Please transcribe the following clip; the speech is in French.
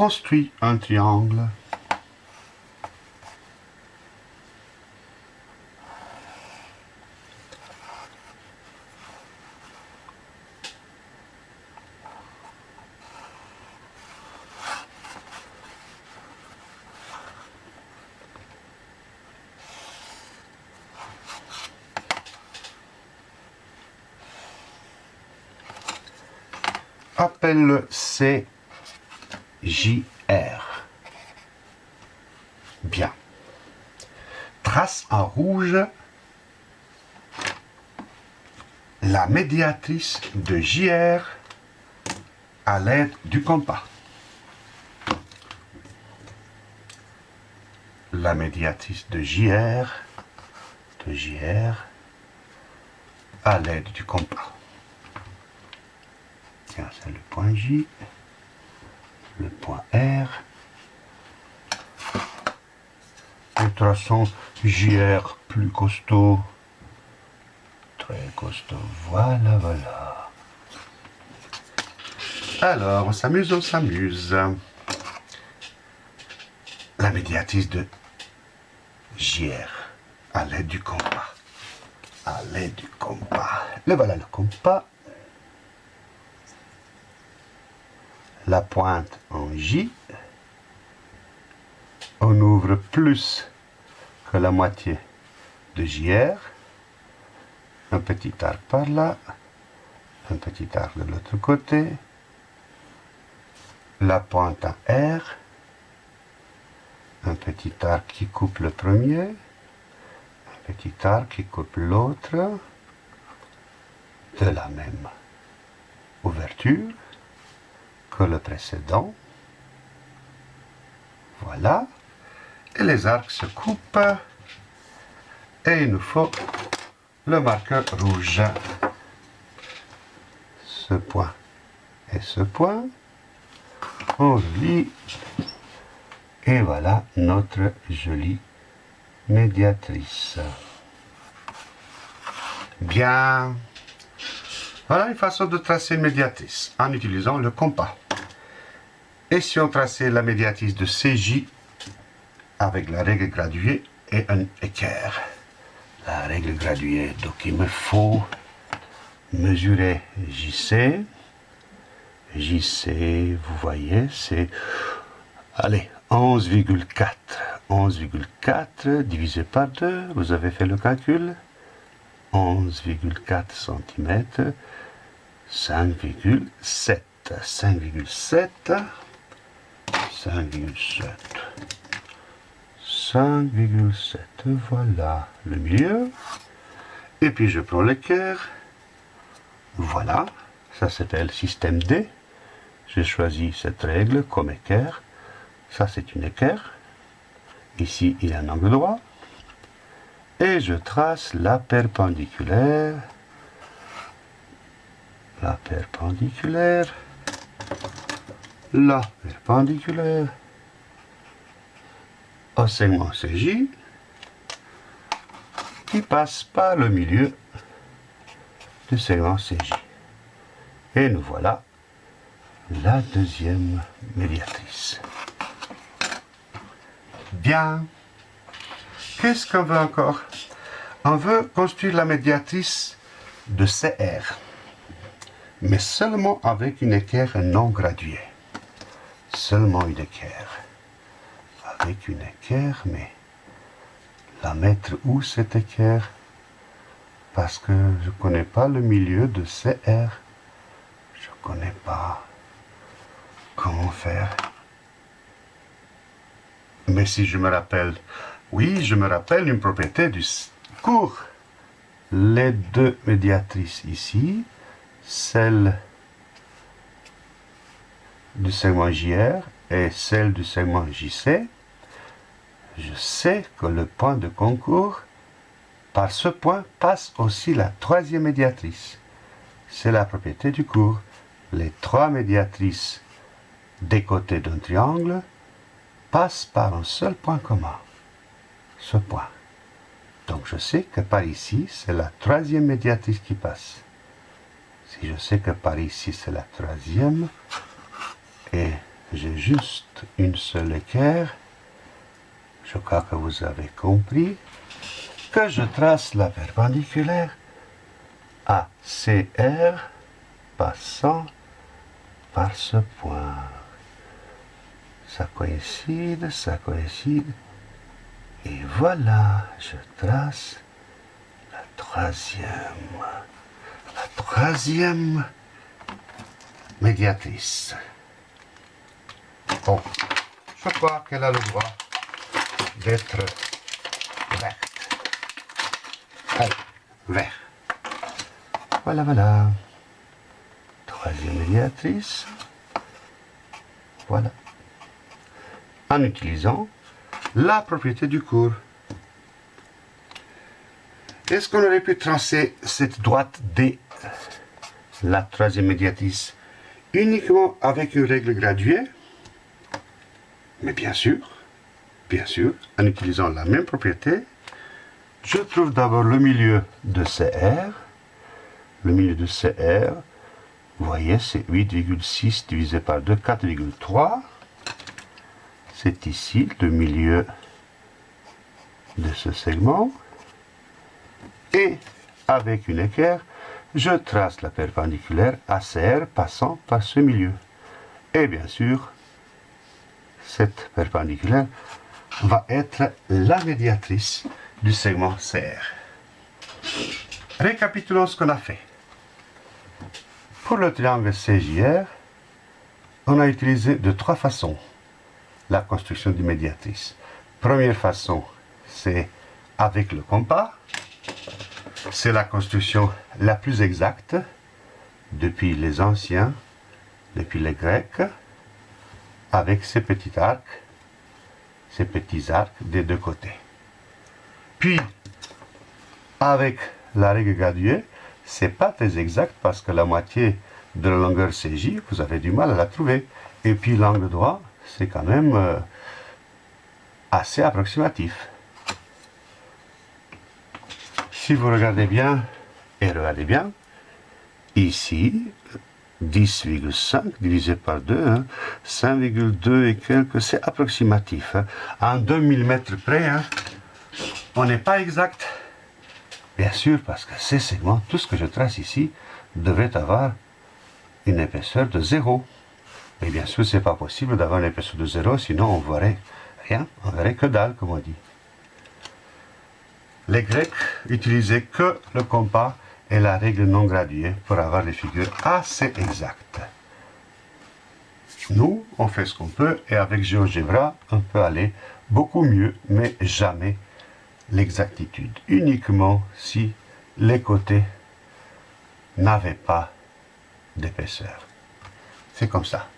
construit un triangle. appelle-le CJR. Bien. Trace en rouge la médiatrice de JR à l'aide du compas. La médiatrice de JR, de JR à l'aide du compas c'est le point J, le point R. traçons JR plus costaud, très costaud, voilà, voilà. Alors, on s'amuse, on s'amuse. La médiatrice de JR à l'aide du compas. À l'aide du compas. Le voilà le compas. La pointe en J. On ouvre plus que la moitié de JR. Un petit arc par là. Un petit arc de l'autre côté. La pointe en R. Un petit arc qui coupe le premier. Un petit arc qui coupe l'autre. De la même ouverture le précédent. Voilà. Et les arcs se coupent. Et il nous faut le marqueur rouge. Ce point et ce point. On lit Et voilà notre jolie médiatrice. Bien. Voilà une façon de tracer une médiatrice en utilisant le compas. Et si on traçait la médiatrice de CJ avec la règle graduée et un équerre? La règle graduée, donc il me faut mesurer JC. JC, vous voyez, c'est, allez, 11,4. 11,4 divisé par 2, vous avez fait le calcul? 11,4 cm, 5,7. 5,7 5,7. 5,7. Voilà le milieu. Et puis je prends l'équerre. Voilà. Ça s'appelle système D. J'ai choisi cette règle comme équerre. Ça c'est une équerre. Ici il y a un angle droit. Et je trace la perpendiculaire. La perpendiculaire la perpendiculaire au segment CJ qui passe par le milieu du segment CJ. Et nous voilà la deuxième médiatrice. Bien. Qu'est-ce qu'on veut encore? On veut construire la médiatrice de CR, mais seulement avec une équerre non graduée seulement une équerre. Avec une équerre, mais la mettre où cette équerre? Parce que je ne connais pas le milieu de CR. Je ne connais pas comment faire. Mais si je me rappelle, oui, je me rappelle une propriété du cours. Les deux médiatrices ici, celle du segment JR et celle du segment JC, je sais que le point de concours, par ce point, passe aussi la troisième médiatrice. C'est la propriété du cours. Les trois médiatrices des côtés d'un triangle passent par un seul point commun, ce point. Donc je sais que par ici, c'est la troisième médiatrice qui passe. Si je sais que par ici, c'est la troisième, et j'ai juste une seule équerre, je crois que vous avez compris, que je trace la perpendiculaire ACR passant par ce point. Ça coïncide, ça coïncide. Et voilà, je trace la troisième, la troisième médiatrice. Bon, je crois qu'elle a le droit d'être verte. Allez, vert. Voilà, voilà. Troisième médiatrice. Voilà. En utilisant la propriété du cours. Est-ce qu'on aurait pu tracer cette droite D, la troisième médiatrice, uniquement avec une règle graduée? Mais bien sûr, bien sûr, en utilisant la même propriété, je trouve d'abord le milieu de CR. Le milieu de CR, vous voyez, c'est 8,6 divisé par 2, 4,3. C'est ici le milieu de ce segment. Et avec une équerre, je trace la perpendiculaire ACR passant par ce milieu. Et bien sûr, cette perpendiculaire va être la médiatrice du segment CR. Récapitulons ce qu'on a fait. Pour le triangle CJR, on a utilisé de trois façons la construction du médiatrice. Première façon, c'est avec le compas. C'est la construction la plus exacte depuis les anciens, depuis les Grecs, avec ces petits arcs, ces petits arcs des deux côtés. Puis, avec la règle graduée, c'est pas très exact parce que la moitié de la longueur CJ, vous avez du mal à la trouver. Et puis l'angle droit, c'est quand même euh, assez approximatif. Si vous regardez bien, et regardez bien, ici, 10,5 divisé par 2, 5,2 hein, et quelques, c'est approximatif. Hein. En 2000 mètres près, hein, on n'est pas exact. Bien sûr, parce que ces segments, tout ce que je trace ici, devrait avoir une épaisseur de 0. Mais bien sûr, ce n'est pas possible d'avoir une épaisseur de 0, sinon on ne verrait rien, on verrait que dalle, comme on dit. Les Grecs utilisaient que le compas et la règle non graduée pour avoir des figures assez exactes. Nous, on fait ce qu'on peut, et avec GeoGebra, on peut aller beaucoup mieux, mais jamais l'exactitude, uniquement si les côtés n'avaient pas d'épaisseur. C'est comme ça.